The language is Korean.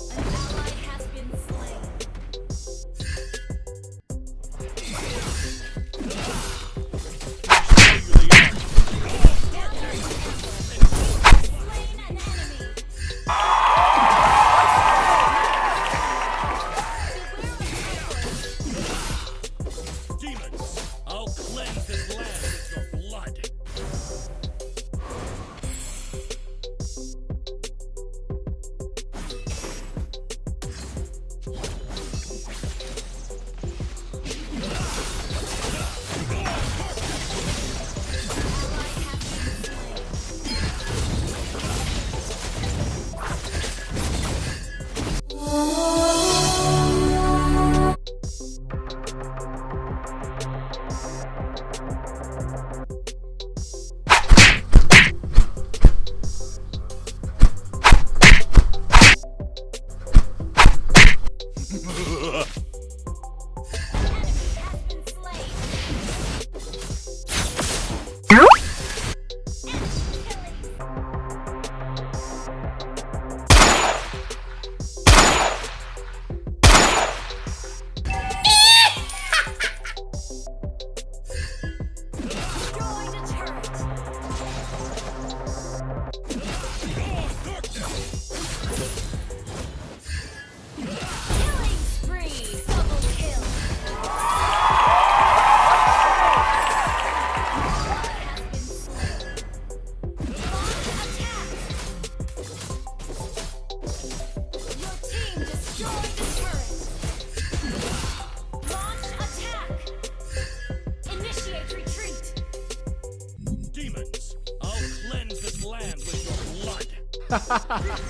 Yeah. Ha Ha ha ha ha!